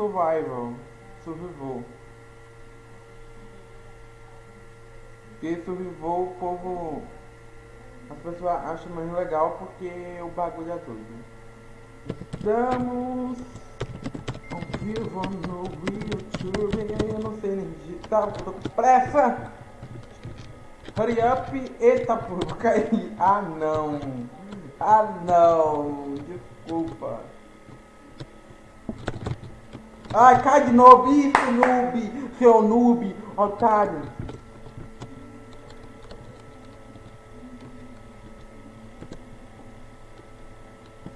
survival. Survival. Porque survival o povo. As pessoas acham mais legal porque o bagulho é doido. Estamos ao vivo no YouTube. Eu não sei nem digitar, eu tô com pressa. Hurry up. Eita, porra, cair. Ah, não. Ah, não. Desculpa. Ai, cai de novo. Isso, noob. Seu noob, otário.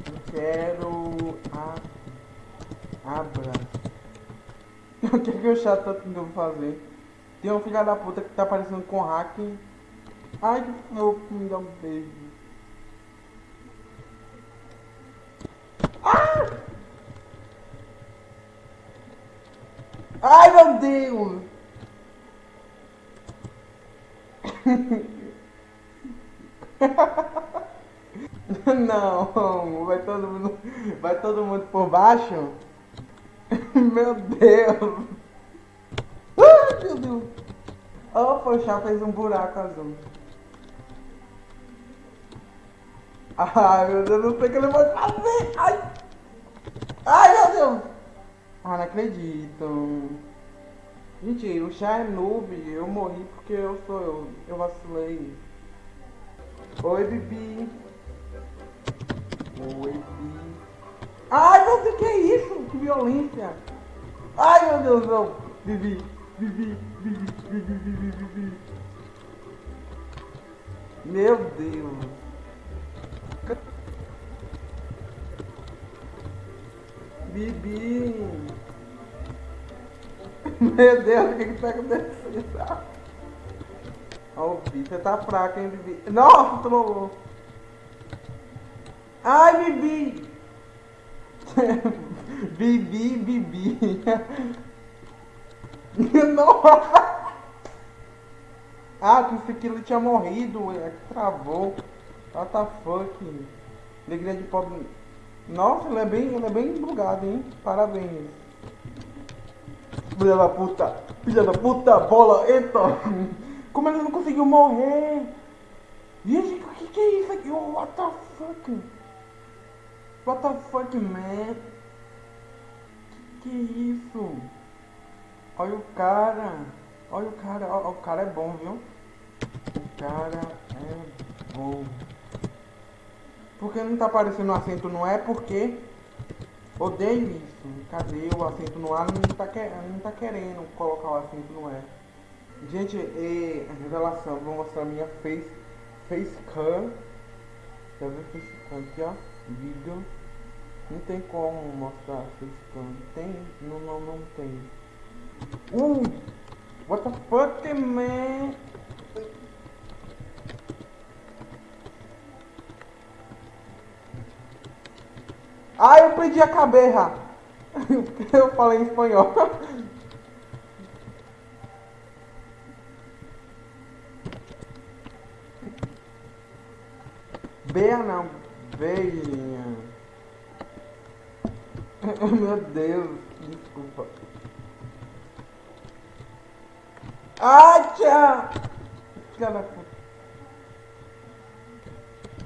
Eu quero... A... Abra. O que, que o chato tá tentando fazer? Tem um filho da puta que tá parecendo com hack. Ai, que fofo, me dá um beijo. Ah! Ai, meu Deus! Não, vai todo mundo, vai todo mundo por baixo? Meu Deus! Ai, meu Deus! Oh, poxa, fez um buraco azul. Ai, meu Deus, não sei o que ele vai fazer! Ai! Ai, meu Deus! Ah, não acredito. Gente, o chá é noob, eu morri porque eu sou eu. Eu vacilei. Oi, Bibi. Oi, Bibi. Ai, meu Deus, que é isso? Que violência! Ai, meu Deus, não! Bibi, Bibi, Bibi, Bibi, Bibi, Bibi. Meu Deus! Bibi! Meu Deus, o que que tá acontecendo? Ó, o Bibi, você tá fraco, hein, Bibi? Nossa, trollou! Ai, Bibi! Bibi, Bibi. Nossa! Ah, pensei que ele tinha morrido, é que travou. What the fuck? Alegria de pobre. Nossa, ele é bem, ele é bem bugado, hein? Parabéns. Filha da puta! Filha da puta! Bola! Eita! Como ele não conseguiu morrer? Gente, o que, que é isso aqui? Oh, what the fuck? What the fuck, man? Que, que isso? Olha o cara. Olha o cara. Olha, o cara é bom, viu? O cara é bom. Por que não tá aparecendo acento no é? Porque odeio isso. Cadê o acento no A? Não tá, não tá querendo colocar o acento no é. Gente, e, revelação. Vou mostrar minha face, face cam. Quer ver face cam aqui, ó? Vídeo. Não tem como mostrar face cam. Tem? Não, não, não tem. Uh! What the fuck, man? Ah, eu perdi a cabeça. Eu falei em espanhol. Beia não, beijinha. Meu Deus, desculpa. Filha da puta.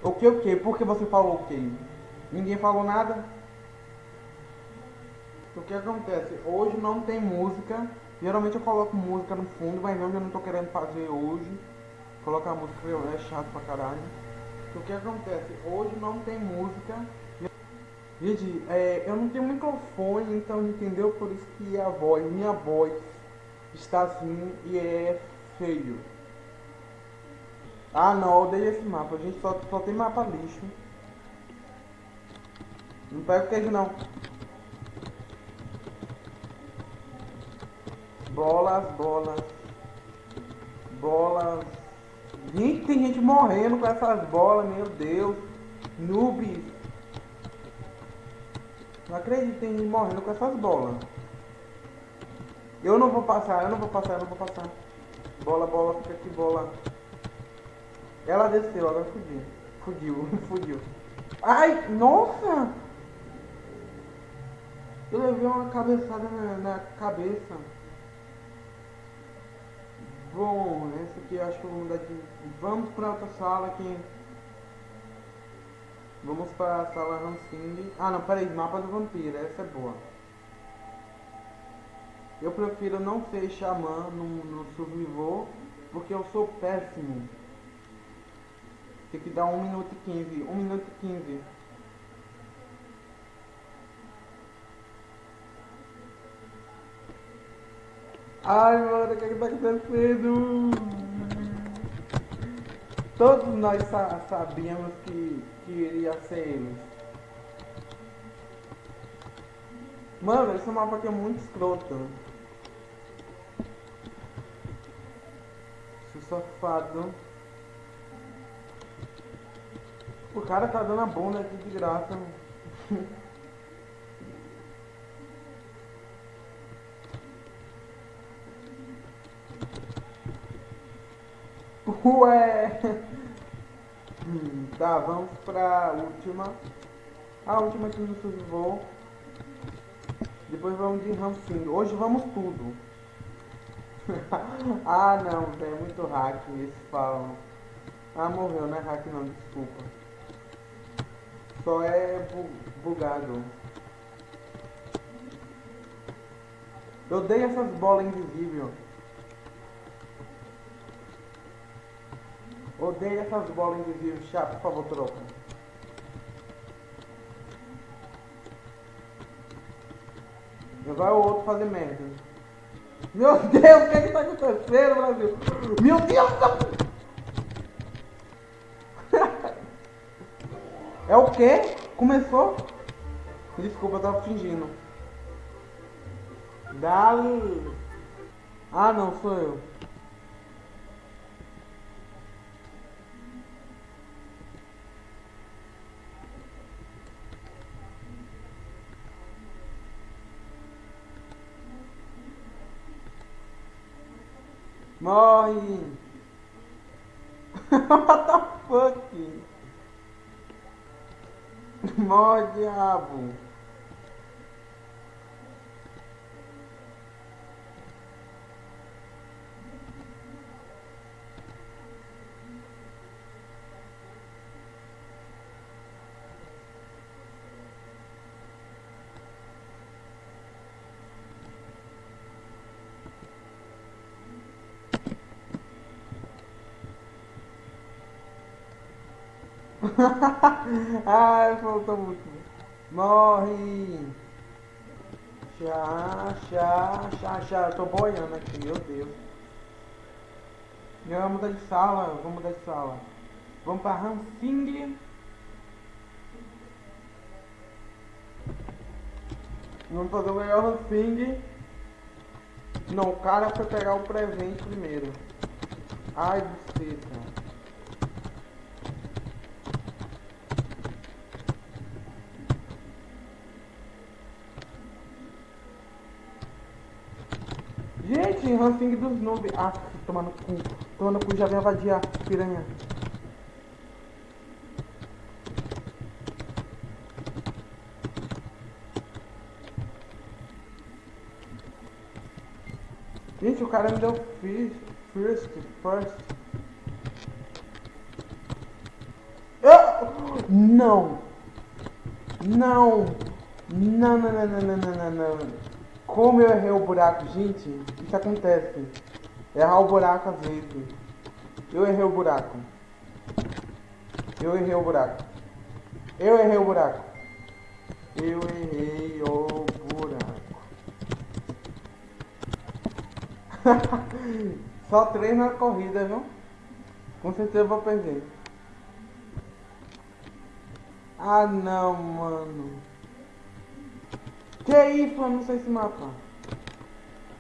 O que, o que? Por que você falou o que? Ninguém falou nada? O que acontece? Hoje não tem música. Geralmente eu coloco música no fundo, mas hoje eu não tô querendo fazer hoje. Colocar música é chato pra caralho. O que acontece? Hoje não tem música. Gente, é, eu não tenho microfone, então entendeu? Por isso que a voz, minha voz está assim e é feio. Ah não, odeio esse mapa, a gente só, só tem mapa lixo. Não pega o queijo não. Bolas, bolas. Bolas. Gente, tem gente morrendo com essas bolas, meu Deus. Noobs. Não acredito tem gente morrendo com essas bolas. Eu não vou passar, eu não vou passar, eu não vou passar. Bola, bola, fica aqui, bola. Ela desceu, agora fugiu. Fugiu, fugiu. Ai, nossa! Eu levei uma cabeçada na, na cabeça. Bom, essa aqui acho que eu vou mudar de. Vamos pra outra sala aqui. Vamos pra sala Hansing. Ah não, peraí, mapa do vampiro, essa é boa. Eu prefiro não ser xamã no, no survival, porque eu sou péssimo. Tem que dar 1 minuto e 15. 1 minuto e 15. Ai, mano, o que, é tá acontecendo? Todos nós sa sabíamos que, que iria ser eles. Mano, esse mapa aqui é muito escroto. Safado. O cara tá dando a bunda aqui de graça. Ué! Hum, tá, vamos pra última. A última que nos survivou. Depois vamos de Ramsing. Hoje vamos tudo. ah não, velho, é muito hack esse falam. Ah, morreu, não é hack não, desculpa. Só é bu bugado. Eu odeio essas bolas invisíveis. Odeio essas bolas invisíveis. Chá, por favor, troca. Já vai o outro fazer merda. Meu Deus, o que é que tá acontecendo, Brasil? Meu Deus! Tá... é o quê? Começou? Desculpa, eu tava fingindo. Dali. Ah, não, sou eu. Morre! What the fuck? Morre, diabo! Ai, faltou muito. Morre! Chá, chá, chá, chá. Eu tô boiando aqui, meu Deus. Vamos mudar de sala, vamos mudar de sala. Vamos pra Hansing. Vamos fazer o melhor Hansing. Não, o cara foi pegar o presente primeiro. Ai, buceta. Gente, ranking dos noobs. Ah, tomando cu. Tomando cu, já vem a piranha. Gente, o cara me deu first, first. Eu... Não! Não! Não, não, não, não, não, não, não, não. Como eu errei o buraco, gente, isso acontece. Errar o buraco às vezes. Eu errei o buraco. Eu errei o buraco. Eu errei o buraco. Eu errei o buraco. Só três na corrida, viu? Com certeza vou perder. Ah não, mano. Que é isso? Eu não sei esse mapa.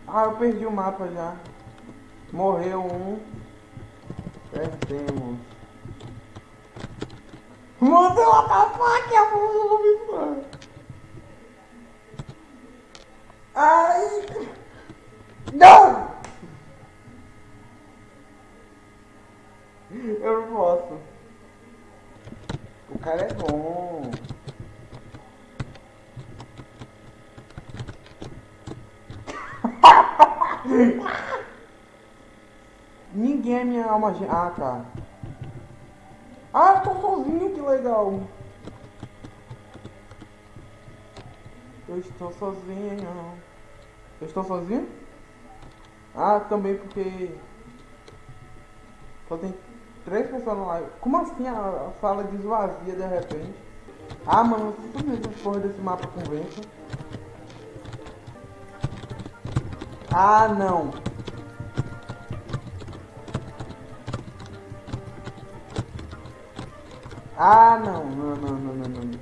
Ah, eu perdi o mapa já. Morreu um. Perdemos. Mudou a faca, mano. Ai. Não! Eu não posso. O cara é bom. Gêmea. Ah, tá. Ah, tô sozinho, que legal. Eu estou sozinho. Eu estou sozinho? Ah, também porque só tem três pessoas na live. Como assim a, sala desvazia de repente? Ah, mano, simplesmente essa porra desse mapa convence. Ah, não. Ah, não, não, não, não, não, não.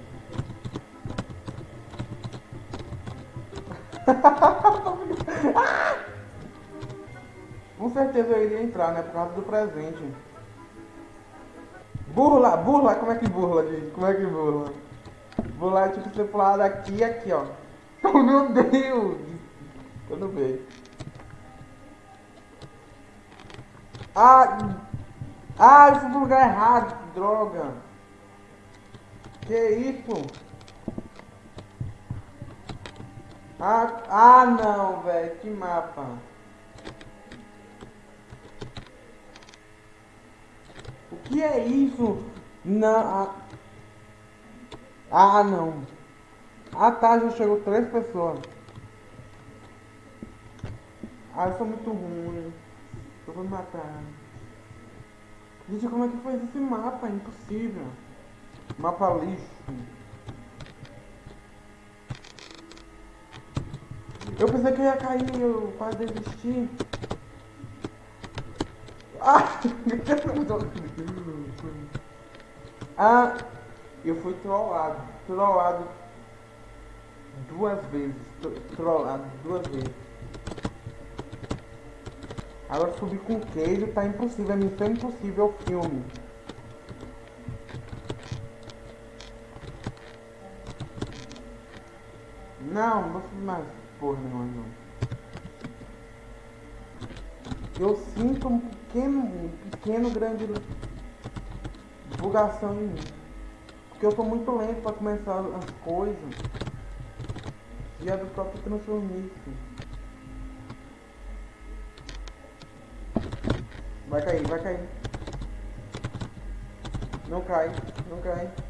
Com certeza eu iria entrar, né? Por causa do presente. Burla, burla, como é que burla, gente? Como é que burla? Burla é tipo você pular daqui e aqui, ó. Oh, meu Deus! Eu não vejo. Ah! Ah, eu fui pro lugar errado, droga! Que isso? Ah, ah não, velho, que mapa. O que é isso? Não. Ah, não. Ah tá, já chegou três pessoas. Ah, eu sou muito ruim. Eu vou me matar. Gente, como é que foi esse mapa? Impossível. Mapa lixo. Eu pensei que eu ia cair, eu quase desisti. Ah! ah! Eu fui trollado. Trollado duas vezes. Trollado duas vezes. Agora subir com queijo tá impossível. É missão impossível o filme. Não, não vou mais porra nenhuma não. Eu sinto um pequeno, um pequeno grande bugação em mim. Porque eu sou muito lento para começar as coisas. E é do próprio transformice. Vai cair, vai cair. Não cai, não cai.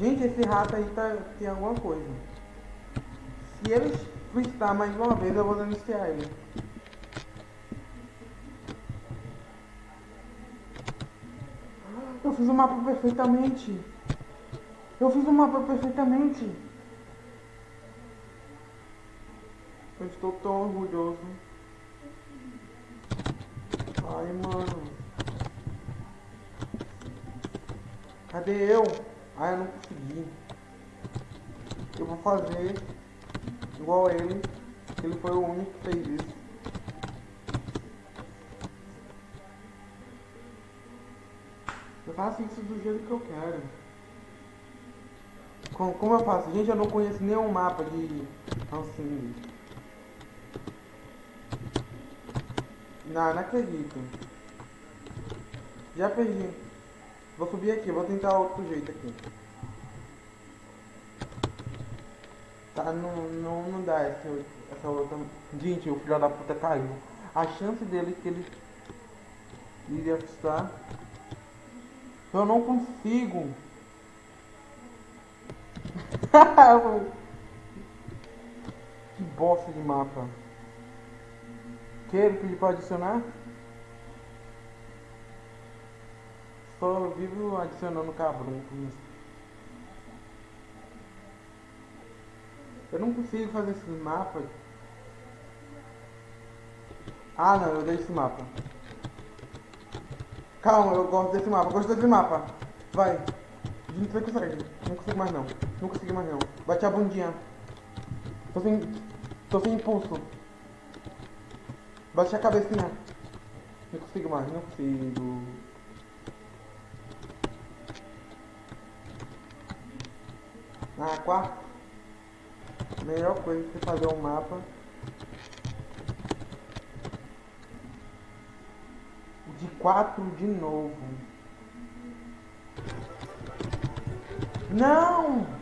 Gente, esse rato aí tá, tem alguma coisa. Se ele freestar mais uma vez, eu vou denunciar ele. Eu fiz o mapa perfeitamente. Eu fiz o mapa perfeitamente. Eu estou tão orgulhoso. Ai, mano. Cadê eu? Ah, eu não consegui. Eu vou fazer igual a ele. Ele foi o único que fez isso. Eu faço isso do jeito que eu quero. Como, como eu faço? Gente, eu não conheço nenhum mapa de assim. Não, não acredito. Já perdi. Vou subir aqui, vou tentar outro jeito aqui. Tá, não, não, não dá essa, essa outra. Gente, o filho da puta caiu. A chance dele que ele iria estar. Eu não consigo. que bosta de mapa. Quer pedir para adicionar? Só vivo adicionando cabrunco Eu não consigo fazer esses mapas. Ah não, eu dei esse mapa. Calma, eu gosto desse mapa, gosto desse mapa. Vai. Não consegue. Não consigo mais não. Não consigo mais não. Bate a bundinha. Tô sem. Tô sem impulso. Bate a cabecinha. Não consigo mais, não consigo. Ah, quarto. Melhor coisa que fazer um mapa. De quatro de novo. Não!